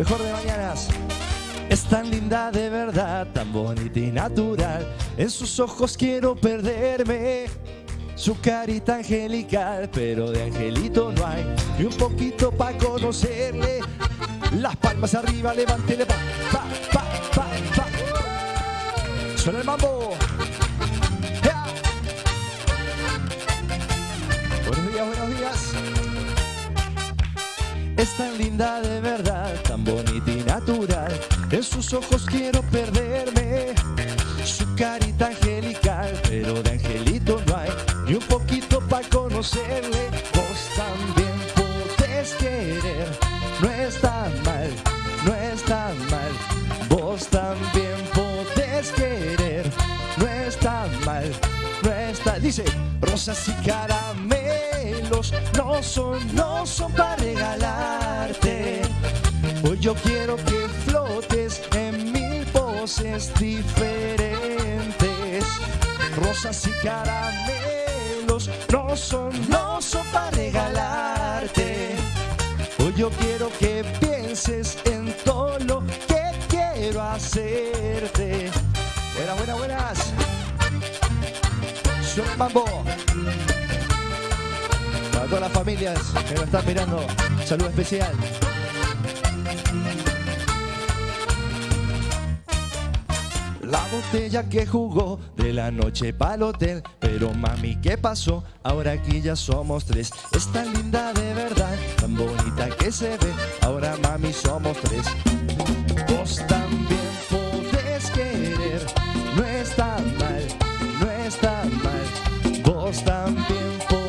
Mejor de mañanas. Es tan linda de verdad, tan bonita y natural. En sus ojos quiero perderme. Su carita angelical, pero de angelito no hay. Y un poquito para conocerle. Las palmas arriba, levántele pa, pa, pa, pa, pa. Suena el mambo. Buenos días, buenos días. Es tan linda de verdad, tan bonita y natural. En sus ojos quiero perderme. Su carita angelical, pero de angelito no hay. Ni un poquito para conocerle. Vos también podés querer. No está mal, no está mal. Vos también podés querer. No está mal, no está. Dice, rosas y no son, no son para regalarte. Hoy yo quiero que flotes en mil poses diferentes. Rosas y caramelos no son, no son para regalarte. Hoy yo quiero que pienses en todo lo que quiero hacerte. Buenas, buenas, buenas. Mambo. Para todas las familias que nos están mirando, saludo especial. La botella que jugó de la noche pa'l hotel. Pero mami, ¿qué pasó? Ahora aquí ya somos tres. Es tan linda de verdad, tan bonita que se ve. Ahora mami somos tres. Vos también podés querer. No está mal, no está mal. Vos también podés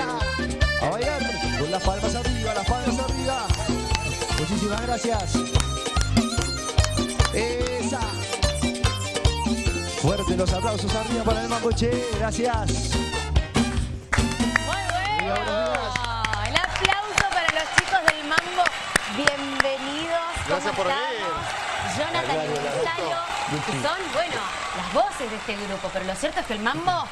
A bailar con las palmas arriba, las palmas arriba Muchísimas gracias Esa Fuerte los aplausos arriba para el Mamboche, gracias Muy bueno. El aplauso para los chicos del Mambo. Bienvenidos. ¿Cómo Gracias por estamos? venir. Jonathan y Gonzalo, que son, bueno, las voces de este grupo. Pero lo cierto es que el Mambo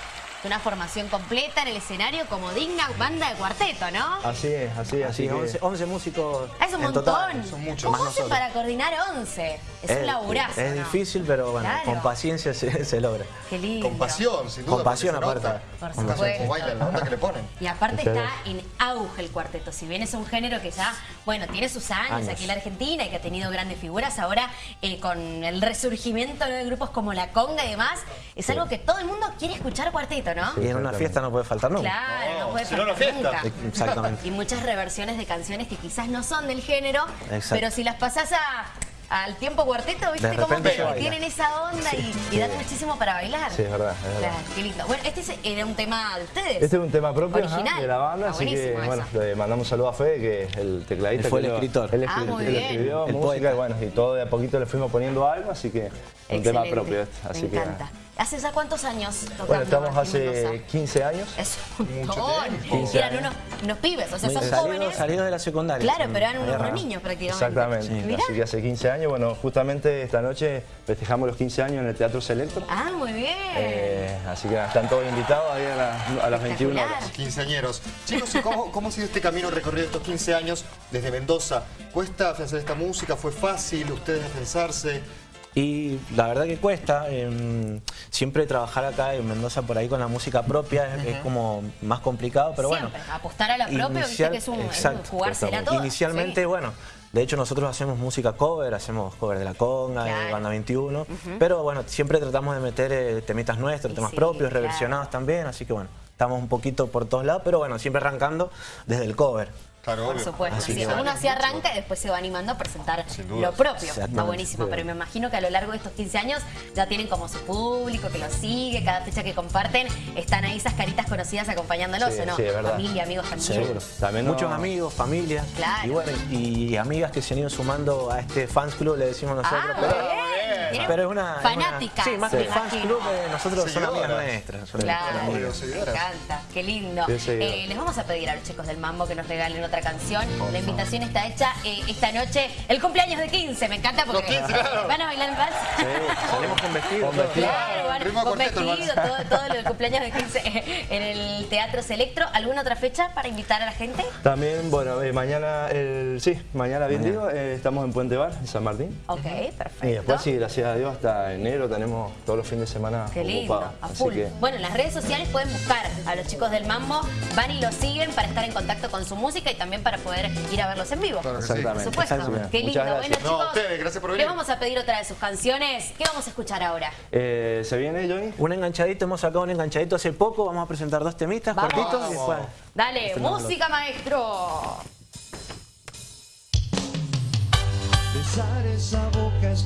una formación completa en el escenario como digna banda de cuarteto, ¿no? Así es, así es, Así, así que 11, 11 músicos Es un en montón. total. son muchos. ¿Cómo hacen para coordinar 11? Es, un laburazo, Es ¿no? difícil, pero bueno, Claro. con paciencia se, se logra. Qué lindo. Con pasión, sin duda. Con pasión, aparte. nota. Por supuesto. bailan, la onda que le ponen. Y aparte está en auge el cuarteto. Si bien es un género que ya, bueno, tiene sus años, Años. aquí en la Argentina y que ha tenido grandes figuras, ahora eh, con el resurgimiento de grupos como La Conga y demás, es algo que todo el mundo quiere escuchar cuarteto, ¿no? Y en una fiesta no puede faltar nunca. Claro, no, No, puede si no, no faltar fiesta. nunca. Exactamente. Y muchas reversiones de canciones que quizás no son del género, Exacto. pero si las pasás a- al tiempo cuarteto, viste De como repente que tienen esa onda y, y dan muchísimo para bailar. Sí, es verdad, es verdad. Claro, qué lindo. Bueno, este es- era un tema de ustedes. Este es un tema propio ajá, Original. de la banda, Ah, así que buenísimo bueno, le mandamos un saludo a Fede, que es el tecladista. Él fue que el escritor. Él, Ah, escri- muy él bien. escribió El música poeta. y bueno, y todo de a poquito le fuimos poniendo algo, así que un tema propio este. Así Me que, encanta. ¿Hace ya cuántos años tocando? Bueno, estamos hace Mendoza? 15 años. Es un montón. tiempo. 15 Eran años. unos, unos pibes, o sea, son Salido, jóvenes. salido de la secundaria. Claro, pero eran unos arrancamos. niños prácticamente. Exactamente. Así que hace 15 años, bueno, justamente esta noche festejamos los 15 años en el Teatro Selectro. Ah, muy bien. Eh, así que están todos invitados ahí a, la- a las 21 horas. Quinceañeros. Chicos, ¿y ¿cómo, ¿cómo ha sido este camino recorrido estos 15 años desde Mendoza? ¿Cuesta afianzar esta música? ¿Fue fácil ustedes afianzarse? Y la verdad que cuesta. em, siempre trabajar acá en Mendoza por ahí con la música propia es, es como más complicado, pero Siempre, bueno. apostar a la propia, Inicial- que es un, es exacto. jugársela toda. Inicialmente, Sí. bueno, de hecho nosotros hacemos música cover, hacemos cover de La Conga, de. Banda 21, pero bueno, siempre tratamos de meter eh, temitas nuestros, Y temas sí, propios, claro. reversionados también, así que bueno, estamos un poquito por todos lados, pero bueno, siempre arrancando desde el cover. Claro, por obvio. supuesto. Así Sí, uno así arranca y después se va animando a presentar lo propio. Está buenísimo, pero me imagino que a lo largo de estos 15 años ya tienen como su público que los sigue, cada fecha que comparten, están ahí esas caritas conocidas acompañándolos, Sí, ¿o no? sí, es verdad. Familia, amigos también. Seguro. También no- Muchos amigos, familia Claro. y bueno, y amigas que se han ido sumando a este fans club, le decimos nosotros. Ah, pero, pero es una... Fanáticas. sí, más me que fans club, eh, nosotros son amigas nuestras. Claro, me encanta, qué lindo. Eh, les vamos a pedir a los chicos del Mambo que nos regalen otra canción. La invitación está hecha eh, esta noche, el cumpleaños de 15, me encanta porque Los 15, claro. van a bailar en vals. Sí, salimos con vestido. Con todo. vestido. Claro, con el vestido, todo, todo lo del cumpleaños de 15 en el Teatro Selectro. ¿Alguna otra fecha para invitar a la gente? También, bueno, eh, mañana, el, sí, mañana bien digo, eh, estamos en Puente Bar, en San Martín. Ok, perfecto. Y después, sí, gracias a Dios, hasta enero tenemos todos los fines de semana Qué lindo, ocupados. a full. que, Bueno, en las redes sociales pueden buscar a los chicos del Mambo, van y los siguen para estar en contacto con su música y también para poder ir a verlos en vivo. Claro sí. Por exactamente. supuesto. Exactamente. Qué lindo. Bueno. No, chicos, ustedes, gracias por les venir. vamos a pedir otra de sus canciones. ¿Qué vamos a escuchar ahora? eh, ¿Se viene, Johnny? Un enganchadito, hemos sacado un enganchadito hace poco, vamos a presentar dos temitas Vamos. cortitos y después... Dale, Estrenamos música, maestro. Besar esa boca es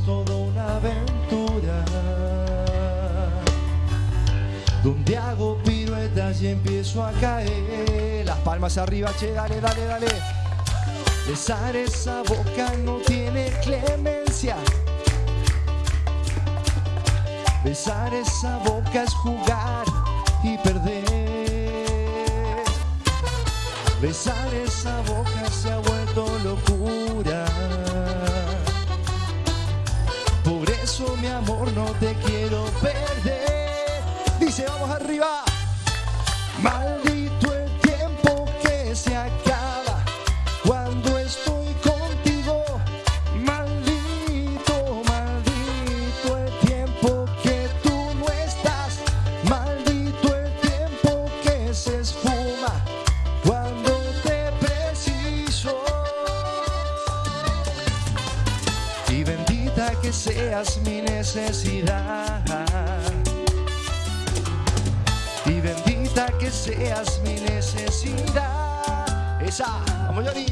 Donde hago piruetas y empiezo a caer Las palmas arriba, che, dale, dale, dale Besar esa boca no tiene clemencia Besar esa boca es jugar y perder Besar esa boca se ha vuelto locura. Por eso, mi amor, no te quiero perder. Maldito el tiempo que se acaba cuando estoy contigo. Maldito, maldito el tiempo que tú no estás. Maldito el tiempo que se esfuma cuando te preciso. Y bendita que seas mi necesidad. Seas mi necesidad. Esa, vamos Johnny.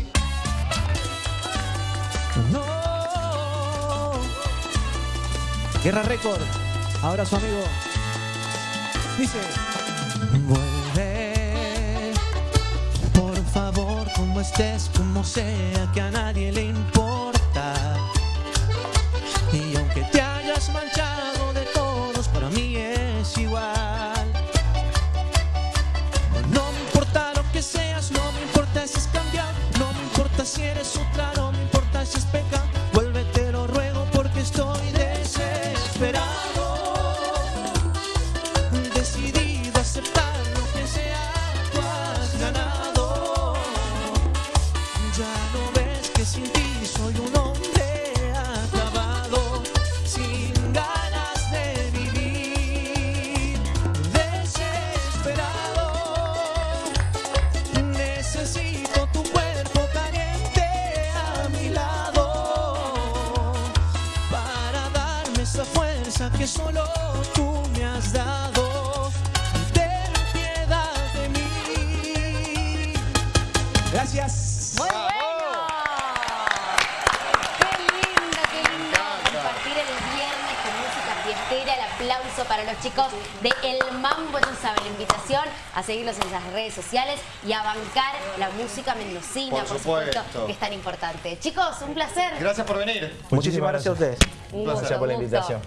No. Guerra Record. Ahora su amigo. Dice. Vuelve. Por favor, como estés, como sea, que a nadie le importa. Y aunque te hayas manchado si eres otra, no me importa si es pecado. Vuelve, te lo ruego porque estoy desesperado. Decidido a aceptar lo que sea, tú has ganado. Ya no ves que sin que solo tú me has dado. Ten piedad de mí. Gracias. Muy bueno. Qué lindo, qué lindo compartir el viernes con música fiestera. El aplauso para los chicos de El Mambo. Ya saben, la invitación a seguirlos en las redes sociales y a bancar la música mendocina, Por por, supuesto, que es tan importante. Chicos, un placer. Gracias por venir. Muchísimas gracias a ustedes. Un Gracias por la invitación.